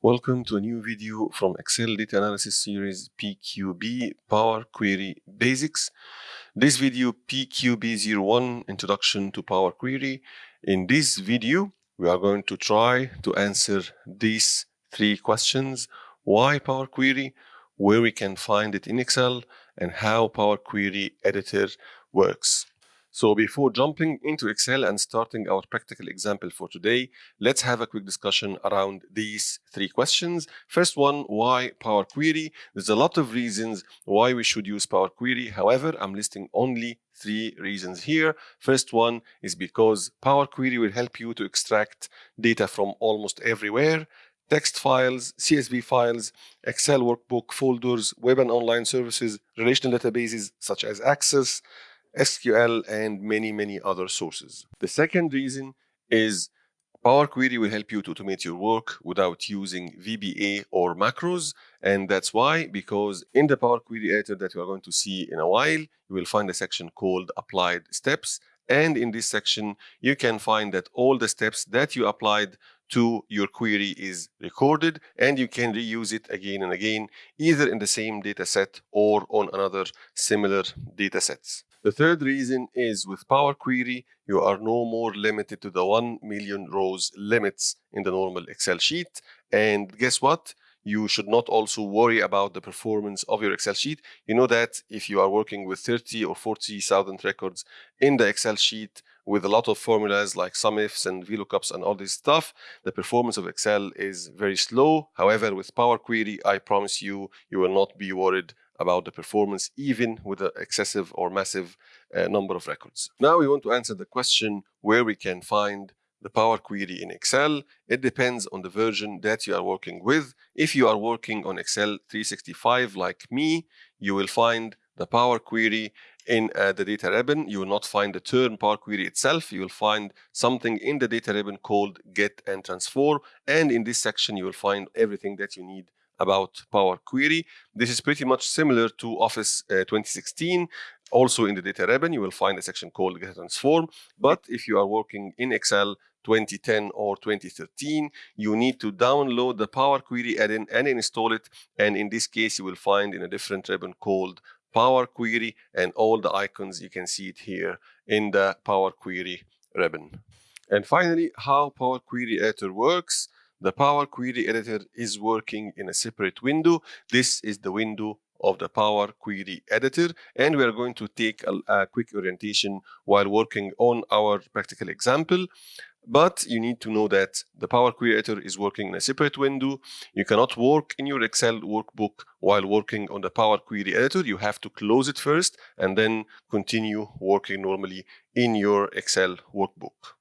Welcome to a new video from Excel Data Analysis Series PQB Power Query Basics. This video PQB01 Introduction to Power Query. In this video, we are going to try to answer these three questions. Why Power Query, where we can find it in Excel, and how Power Query Editor works. So before jumping into Excel and starting our practical example for today, let's have a quick discussion around these three questions. First one, why Power Query? There's a lot of reasons why we should use Power Query. However, I'm listing only three reasons here. First one is because Power Query will help you to extract data from almost everywhere text files, CSV files, Excel workbook, folders, web and online services, relational databases such as Access, SQL, and many, many other sources. The second reason is Power Query will help you to automate your work without using VBA or macros. And that's why, because in the Power Query editor that we are going to see in a while, you will find a section called Applied Steps. And in this section, you can find that all the steps that you applied to your query is recorded and you can reuse it again and again, either in the same data set or on another similar data sets. The third reason is with Power Query, you are no more limited to the 1 million rows limits in the normal Excel sheet. And guess what? You should not also worry about the performance of your Excel sheet. You know that if you are working with 30 or 40,000 records in the Excel sheet with a lot of formulas like SUMIFs and VLOOKUPs and all this stuff, the performance of Excel is very slow. However, with Power Query, I promise you, you will not be worried about the performance even with an excessive or massive uh, number of records. Now we want to answer the question where we can find the Power Query in Excel. It depends on the version that you are working with. If you are working on Excel 365 like me, you will find the Power Query in uh, the data ribbon. You will not find the term Power Query itself. You will find something in the data ribbon called Get and Transform. And in this section, you will find everything that you need about Power Query. This is pretty much similar to Office uh, 2016. Also in the data ribbon, you will find a section called Get and Transform. But if you are working in Excel 2010 or 2013, you need to download the Power Query add-in and install it. And in this case, you will find in a different ribbon called Power Query and all the icons, you can see it here in the Power Query ribbon. And finally, how Power Query Editor works. The Power Query Editor is working in a separate window. This is the window of the Power Query Editor and we are going to take a, a, quick orientation while working on our practical example. But you need to know that the Power Query Editor is working in a separate window. You cannot work in your Excel workbook while working on the Power Query Editor. You have to close it first and then continue working normally in your Excel workbook.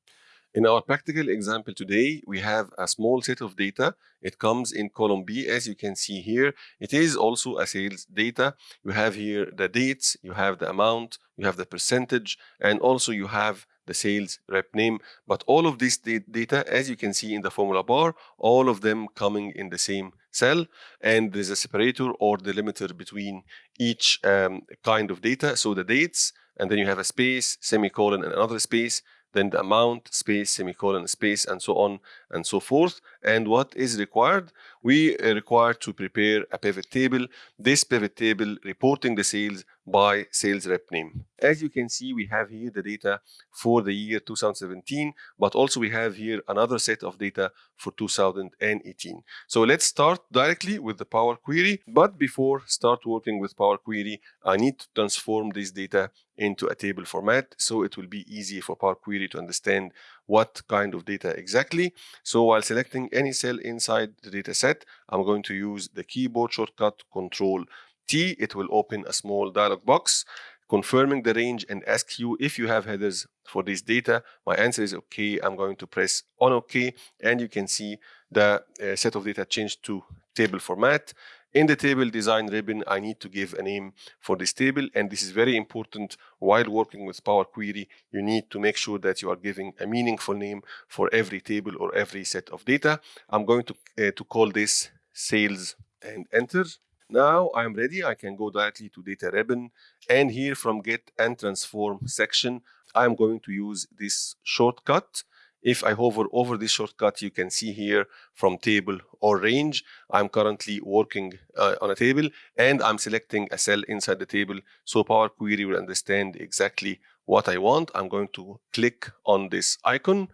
In our practical example today, we have a small set of data. It comes in column B, as you can see here. It is also a sales data. You have here the dates, you have the amount, you have the percentage, and also you have the sales rep name. But all of this data, as you can see in the formula bar, all of them coming in the same cell. And there's a separator or delimiter between each um, kind of data. So the dates, and then you have a space, semicolon, and another space then the amount, space, semicolon, space, and so on and so forth. And what is required? We are required to prepare a pivot table. This pivot table reporting the sales by sales rep name. As you can see, we have here the data for the year 2017, but also we have here another set of data for 2018. So let's start directly with the Power Query. But before start working with Power Query, I need to transform this data into a table format so it will be easy for Power Query to understand what kind of data exactly. So while selecting any cell inside the data set, I'm going to use the keyboard shortcut Control T. It will open a small dialog box confirming the range and ask you if you have headers for this data. My answer is okay. I'm going to press on OK and you can see the uh, set of data changed to table format. In the table design ribbon, I need to give a name for this table, and this is very important while working with Power Query. You need to make sure that you are giving a meaningful name for every table or every set of data. I'm going to, uh, to call this sales and enter. Now I'm ready. I can go directly to data ribbon and here from get and transform section, I'm going to use this shortcut If I hover over this shortcut, you can see here from table or range. I'm currently working uh, on a table and I'm selecting a cell inside the table. So Power Query will understand exactly what I want. I'm going to click on this icon.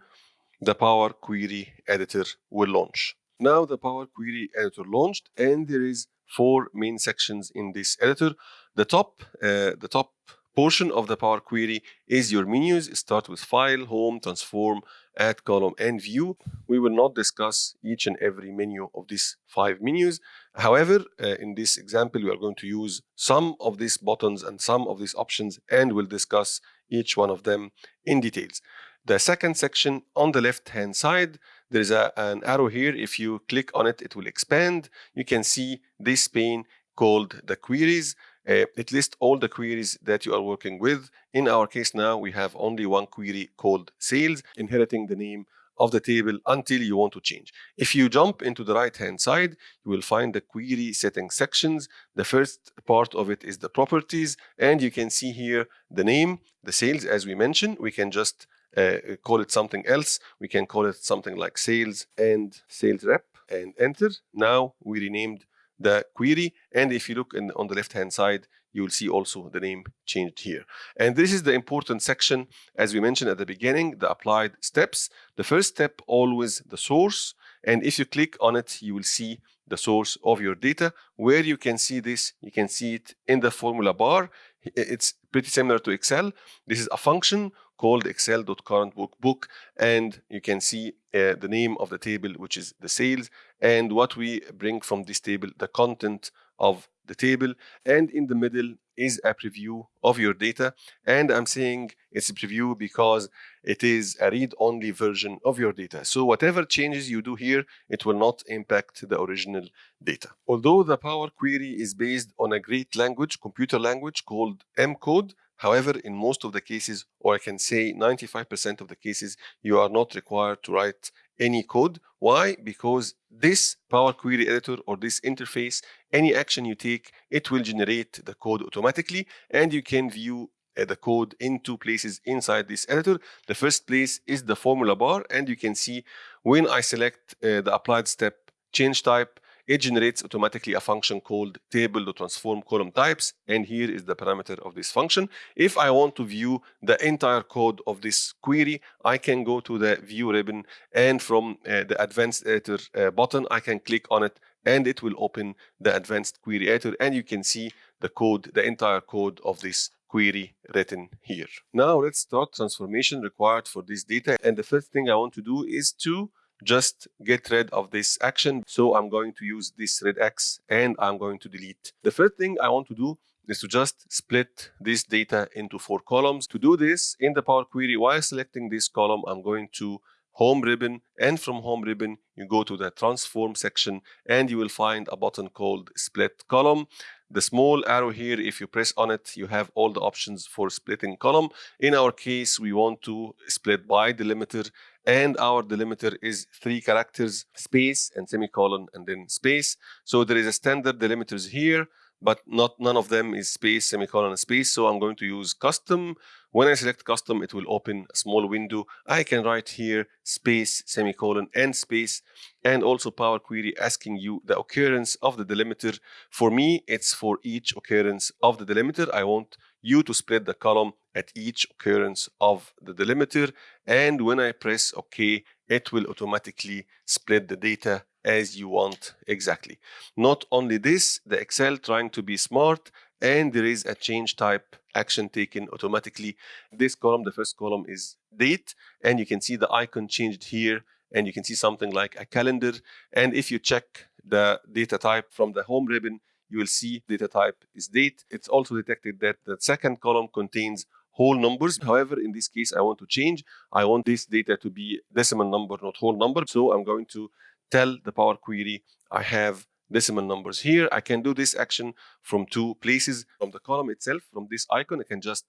The Power Query editor will launch. Now the Power Query editor launched and there is four main sections in this editor. The top, uh, the top portion of the Power Query is your menus. Start with File, Home, Transform, Add Column, and View. We will not discuss each and every menu of these five menus. However, uh, in this example, we are going to use some of these buttons and some of these options, and we'll discuss each one of them in details. The second section on the left-hand side, there is a, an arrow here. If you click on it, it will expand. You can see this pane called the queries. Uh, it lists all the queries that you are working with. In our case now, we have only one query called sales, inheriting the name of the table until you want to change. If you jump into the right-hand side, you will find the query setting sections. The first part of it is the properties, and you can see here the name, the sales, as we mentioned. We can just uh, call it something else. We can call it something like sales and sales rep and enter. Now we renamed the query. And if you look in, on the left-hand side, you will see also the name changed here. And this is the important section, as we mentioned at the beginning, the applied steps. The first step, always the source. And if you click on it, you will see the source of your data. Where you can see this, you can see it in the formula bar. It's pretty similar to Excel. This is a function called excel.currentworkbook and you can see uh, the name of the table which is the sales and what we bring from this table the content of the table. And in the middle is a preview of your data and I'm saying it's a preview because it is a read-only version of your data so whatever changes you do here it will not impact the original data although the Power Query is based on a great language computer language called M code However, in most of the cases, or I can say 95% of the cases, you are not required to write any code. Why? Because this Power Query editor or this interface, any action you take, it will generate the code automatically and you can view uh, the code in two places inside this editor. The first place is the formula bar and you can see when I select uh, the applied step change type, it generates automatically a function called table.transform column types and here is the parameter of this function. If i want to view the entire code of this query i can go to the view ribbon and from uh, the advanced editor uh, button i can click on it and it will open the advanced query editor and you can see the code the entire code of this query written here. Now let's start transformation required for this data and the first thing i want to do is to just get rid of this action. So I'm going to use this red X and I'm going to delete. The first thing I want to do is to just split this data into four columns. To do this in the Power Query, while selecting this column, I'm going to home ribbon and from home ribbon you go to the transform section and you will find a button called split column the small arrow here if you press on it you have all the options for splitting column in our case we want to split by delimiter and our delimiter is three characters space and semicolon and then space. So there is a standard delimiters here but not none of them is space semicolon space. So i'm going to use custom. When i select custom it will open a small window. I can write here space semicolon and space and also power query asking you the occurrence of the delimiter. For me it's for each occurrence of the delimiter. I want you to split the column at each occurrence of the delimiter and when I press OK it will automatically split the data as you want exactly. Not only this, the Excel trying to be smart and there is a change type action taken automatically. This column, the first column is date and you can see the icon changed here and you can see something like a calendar and if you check the data type from the home ribbon you will see data type is date. It's also detected that the second column contains whole numbers. However, in this case, I want to change. I want this data to be decimal number, not whole number. So I'm going to tell the Power Query I have decimal numbers here. I can do this action from two places. From the column itself, from this icon, I can just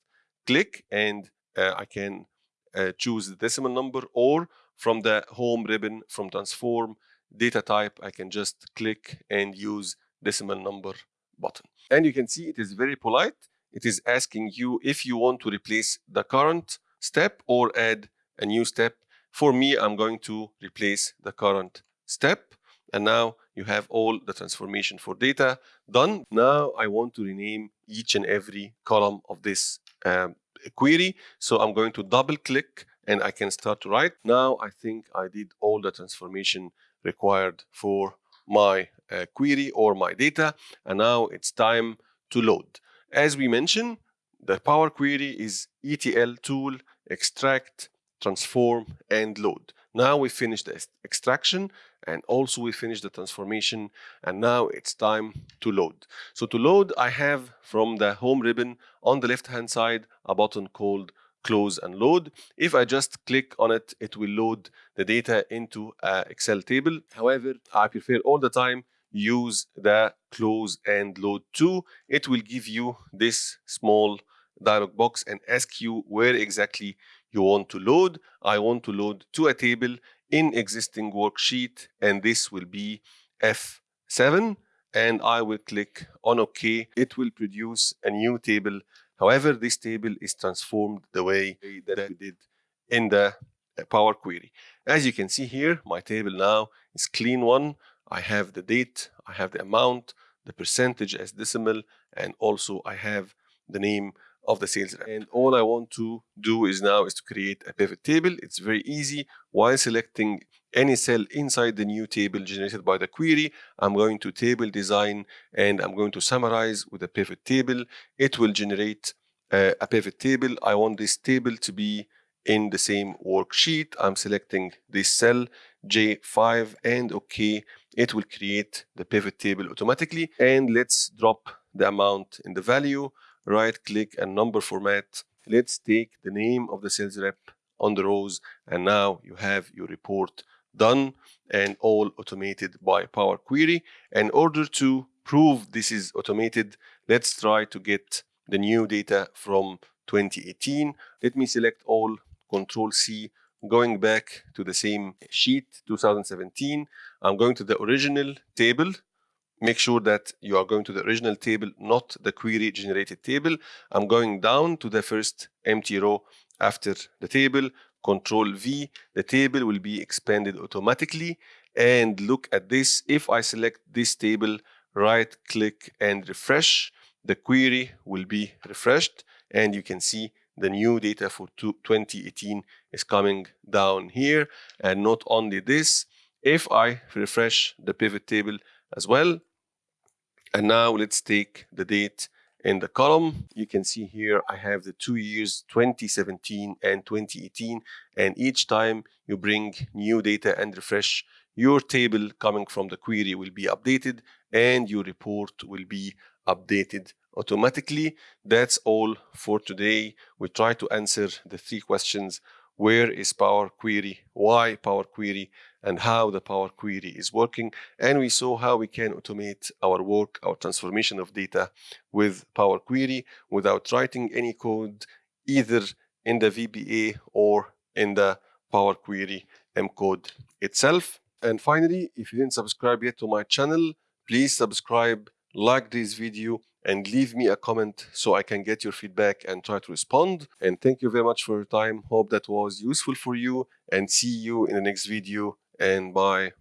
click and uh, I can uh, choose the decimal number or from the home ribbon from transform data type, I can just click and use decimal number button. And you can see it is very polite. It is asking you if you want to replace the current step or add a new step. For me, I'm going to replace the current step. And now you have all the transformation for data done. Now I want to rename each and every column of this um, query. So I'm going to double click and I can start to write. Now I think I did all the transformation required for my uh, query or my data. And now it's time to load. As we mentioned, the Power Query is ETL tool, extract, transform, and load. Now we finished the extraction and also we finished the transformation and now it's time to load. So to load, I have from the home ribbon on the left hand side a button called close and load. If I just click on it, it will load the data into an Excel table. However, I prefer all the time use the close and load to. It will give you this small dialog box and ask you where exactly you want to load. I want to load to a table in existing worksheet and this will be F7 and I will click on OK. It will produce a new table. However, this table is transformed the way that we did in the uh, Power Query. As you can see here, my table now is clean one. I have the date, I have the amount, the percentage as decimal, and also I have the name of the sales rep. And all I want to do is now is to create a pivot table. It's very easy. While selecting any cell inside the new table generated by the query, I'm going to table design and I'm going to summarize with a pivot table. It will generate uh, a pivot table. I want this table to be in the same worksheet. I'm selecting this cell J5 and OK. It will create the pivot table automatically. And let's drop the amount in the value right click and number format. Let's take the name of the sales rep on the rows and now you have your report done and all automated by Power Query. In order to prove this is automated, let's try to get the new data from 2018. Let me select all, Control C, going back to the same sheet, 2017. I'm going to the original table make sure that you are going to the original table, not the query generated table. I'm going down to the first empty row after the table, control V, the table will be expanded automatically. And look at this, if I select this table, right click and refresh, the query will be refreshed and you can see the new data for 2018 is coming down here. And not only this, if I refresh the pivot table as well, and now let's take the date in the column. You can see here I have the two years 2017 and 2018 and each time you bring new data and refresh your table coming from the query will be updated and your report will be updated automatically. That's all for today. We try to answer the three questions where is Power Query, why Power Query, and how the Power Query is working. And we saw how we can automate our work, our transformation of data with Power Query without writing any code either in the VBA or in the Power Query M code itself. And finally, if you didn't subscribe yet to my channel, please subscribe, like this video, and leave me a comment so I can get your feedback and try to respond. And thank you very much for your time. Hope that was useful for you and see you in the next video and bye.